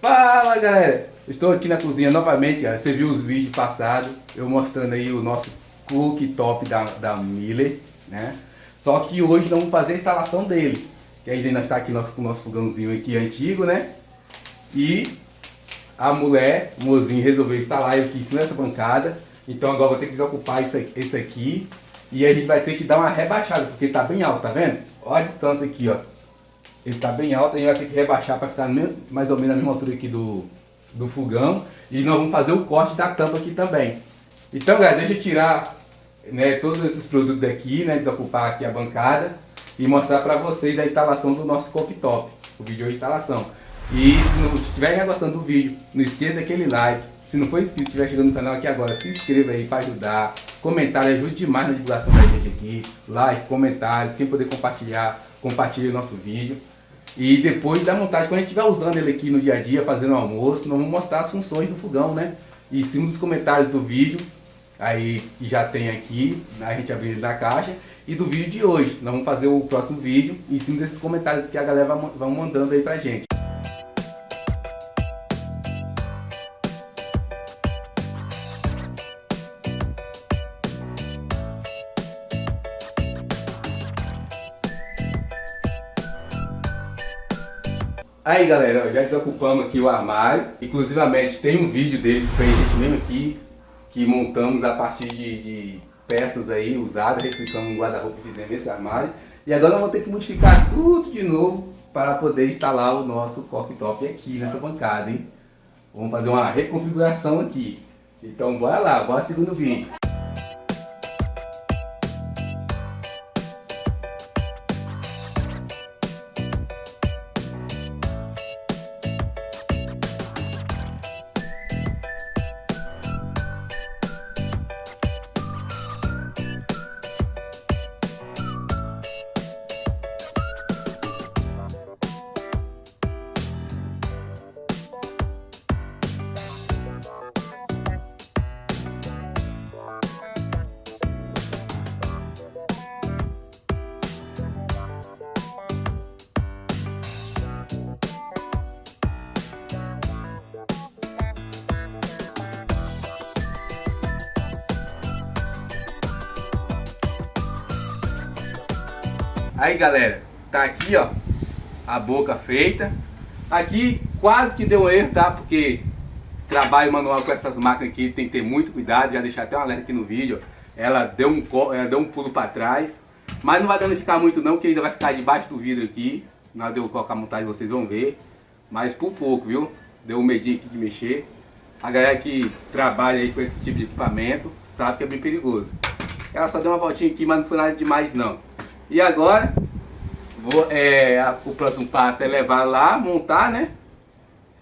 Fala galera, estou aqui na cozinha novamente, você viu os vídeos passados, eu mostrando aí o nosso cooktop da, da Miller, né? Só que hoje nós vamos fazer a instalação dele, que ainda está aqui nosso, com o nosso fogãozinho aqui antigo, né? E a mulher, o mozinho, resolveu instalar ele aqui em cima dessa bancada, então agora vou ter que desocupar esse aqui e a gente vai ter que dar uma rebaixada, porque tá bem alto, tá vendo? Olha a distância aqui, ó. Ele tá bem alto, a gente vai ter que rebaixar para ficar mais ou menos na mesma altura aqui do, do fogão. E nós vamos fazer o corte da tampa aqui também. Então, galera, deixa eu tirar né, todos esses produtos daqui, né, desocupar aqui a bancada e mostrar para vocês a instalação do nosso cooktop, o vídeo de instalação. E se não estiver gostando do vídeo, não esqueça daquele like. Se não for inscrito, estiver chegando no canal aqui agora, se inscreva aí para ajudar. Comentário ajuda demais na divulgação da gente aqui. Like, comentários, quem puder compartilhar, compartilhe o nosso vídeo. E depois da montagem, quando a gente estiver usando ele aqui no dia a dia, fazendo almoço, nós vamos mostrar as funções do fogão, né? E em cima dos comentários do vídeo, aí que já tem aqui, a gente abriu da caixa, e do vídeo de hoje. Nós vamos fazer o próximo vídeo em cima desses comentários que a galera vai mandando aí pra gente. Aí galera, já desocupamos aqui o armário, inclusivamente tem um vídeo dele que foi a gente mesmo aqui, que montamos a partir de, de peças aí usadas, replicamos um guarda-roupa e fizemos esse armário. E agora vamos ter que modificar tudo de novo para poder instalar o nosso cooktop aqui nessa bancada, hein? Vamos fazer uma reconfiguração aqui. Então bora lá, bora segundo vídeo. Aí galera, tá aqui ó, a boca feita. Aqui quase que deu um erro, tá? Porque trabalho manual com essas máquinas aqui tem que ter muito cuidado. Já deixar até um alerta aqui no vídeo. Ela deu um, ela deu um pulo para trás. Mas não vai danificar muito não, que ainda vai ficar debaixo do vidro aqui. Na hora de eu colocar a montagem vocês vão ver. Mas por pouco, viu? Deu um medinho aqui de mexer. A galera que trabalha aí com esse tipo de equipamento sabe que é bem perigoso. Ela só deu uma voltinha aqui, mas não foi nada demais não. E agora, vou, é, a, o próximo passo é levar lá, montar, né?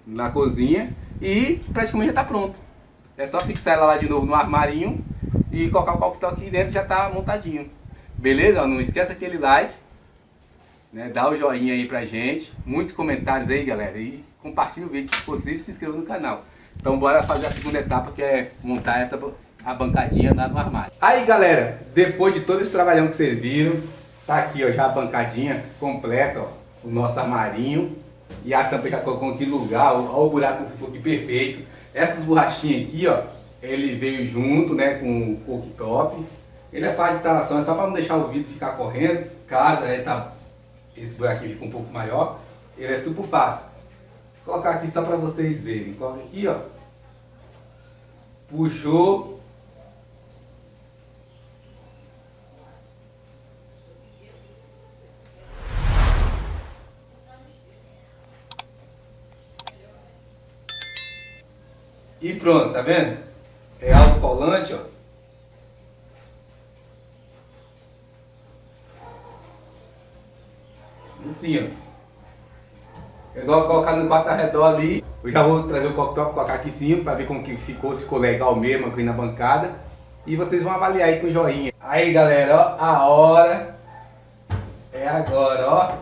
Na cozinha e praticamente já está pronto. É só fixar ela lá de novo no armarinho e colocar o coquetel aqui dentro já está montadinho. Beleza? Não esqueça aquele like, né? Dá o joinha aí pra gente, muitos comentários aí galera e compartilhe o vídeo se possível e se inscreva no canal. Então bora fazer a segunda etapa que é montar essa a bancadinha lá no armário. Aí galera, depois de todo esse trabalhão que vocês viram, Tá aqui, ó, já a bancadinha completa, ó, o nosso armarinho. E a tampa já colocou aqui no lugar, ó, ó o buraco ficou aqui perfeito. Essas borrachinhas aqui, ó, ele veio junto, né, com o cooktop. Ele é fácil de instalação, é só para não deixar o vidro ficar correndo. Caso essa, esse buraquinho fique um pouco maior, ele é super fácil. Vou colocar aqui só para vocês verem. Coloca aqui, ó. Puxou, E pronto, tá vendo? É autocolante, ó. Assim, ó. É igual colocar no quarto redor ali. Eu já vou trazer o cooktop, colocar aqui em cima para ver como que ficou, se ficou legal mesmo aqui na bancada. E vocês vão avaliar aí com joinha. Aí galera, ó, a hora é agora, ó.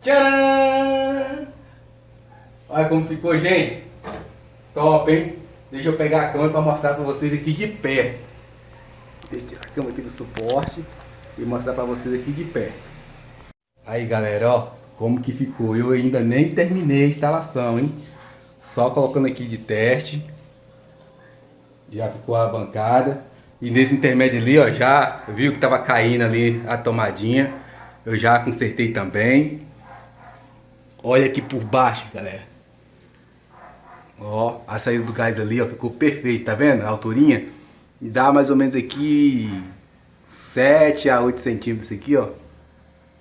Tcharam! Olha como ficou, gente. Top, hein? Deixa eu pegar a câmera para mostrar para vocês aqui de pé. Deixa eu tirar a câmera aqui do suporte. e mostrar pra vocês aqui de perto. Aí galera, ó, como que ficou. Eu ainda nem terminei a instalação, hein? Só colocando aqui de teste. Já ficou a bancada. E nesse intermédio ali, ó, já viu que tava caindo ali a tomadinha. Eu já consertei também. Olha aqui por baixo, galera. Ó, a saída do gás ali, ó, ficou perfeito, tá vendo? A alturinha. Dá mais ou menos aqui 7 a 8 centímetros aqui, ó.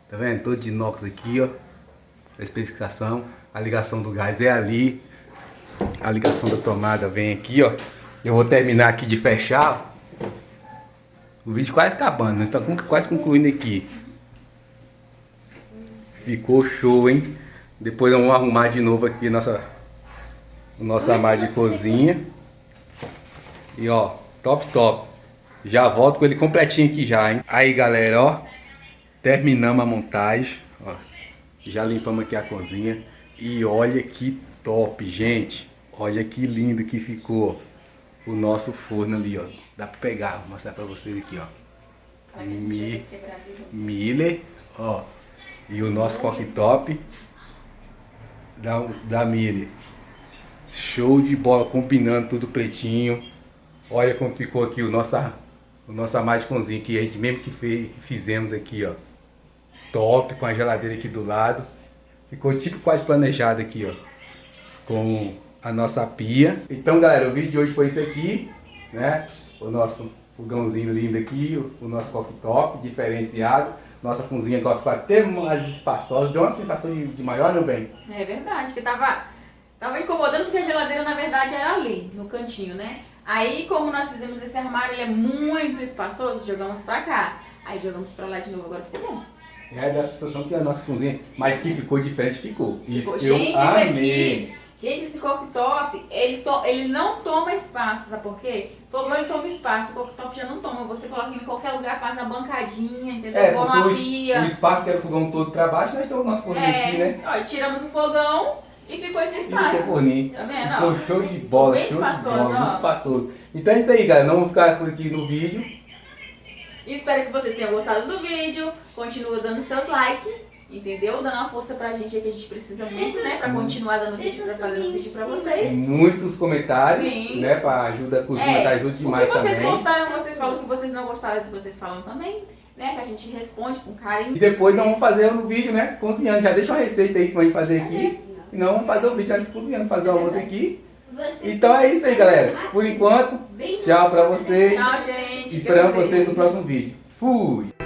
Tá vendo? Todo de inox aqui, ó. A especificação. A ligação do gás é ali. A ligação da tomada vem aqui, ó. Eu vou terminar aqui de fechar. O vídeo quase acabando, nós estamos quase concluindo aqui. Ficou show, hein? Depois vamos arrumar de novo aqui nossa, nossa armário de cozinha. E ó, top, top. Já volto com ele completinho aqui já, hein? Aí, galera, ó. Terminamos a montagem. Ó, já limpamos aqui a cozinha. E olha que top, gente. Olha que lindo que ficou o nosso forno ali, ó. Dá pra pegar, vou mostrar pra vocês aqui, ó. Mi, Miller, ó. E o nosso cooktop da, da Miller. Show de bola, combinando tudo pretinho. Olha como ficou aqui o nosso, o nosso armário que a gente mesmo que, fez, que fizemos aqui, ó. Top, com a geladeira aqui do lado. Ficou tipo quase planejado aqui, ó. Com a nossa pia. Então, galera, o vídeo de hoje foi isso aqui, né? O nosso fogãozinho lindo aqui, o, o nosso cooktop diferenciado. Nossa cozinha agora ficou até mais espaçosa. Deu uma sensação de, de maior, não bem? É verdade, que tava, tava incomodando porque a geladeira, na verdade, era ali, no cantinho, né? Aí, como nós fizemos esse armário, ele é muito espaçoso, jogamos pra cá. Aí jogamos pra lá de novo, agora ficou bom. É, dá a sensação que a nossa cozinha, mas que ficou diferente, ficou. Isso, ficou. Gente, eu amei. Aqui, gente, esse cooktop, ele, to, ele não toma espaço, sabe por quê? Fogão ele toma espaço, o cooktop já não toma. Você coloca em qualquer lugar, faz a bancadinha, entendeu? É, uma pia. O espaço que era o fogão todo pra baixo, nós temos o nosso fogão é, aqui, né? Ó, tiramos o fogão e ficou esse espaço. ficou forninho. Tá vendo? Ficou show de bola, bem show espaçoso, de bola, ó. espaçoso. Então é isso aí, galera. Não vamos ficar por aqui no vídeo. Espero que vocês tenham gostado do vídeo. Continua dando seus likes, entendeu? Dando uma força pra gente aí que a gente precisa muito, né? Pra continuar dando vídeo, pra fazer vídeo pra vocês. Muitos comentários, Sim. né? Pra ajuda, os é, comentários ajudam demais também. O que vocês também. gostaram, vocês falam. O que vocês não gostaram, vocês falam também. Né, que a gente responde com carinho. E depois nós vamos fazer no vídeo, né? Cozinhando. Já deixa uma receita aí pra gente fazer aqui. E nós vamos fazer o vídeo antes cozinhando, fazer o almoço aqui. Então é isso aí, galera. Por enquanto, tchau pra vocês. Tchau, gente. Esperamos vocês no próximo vídeo. Fui!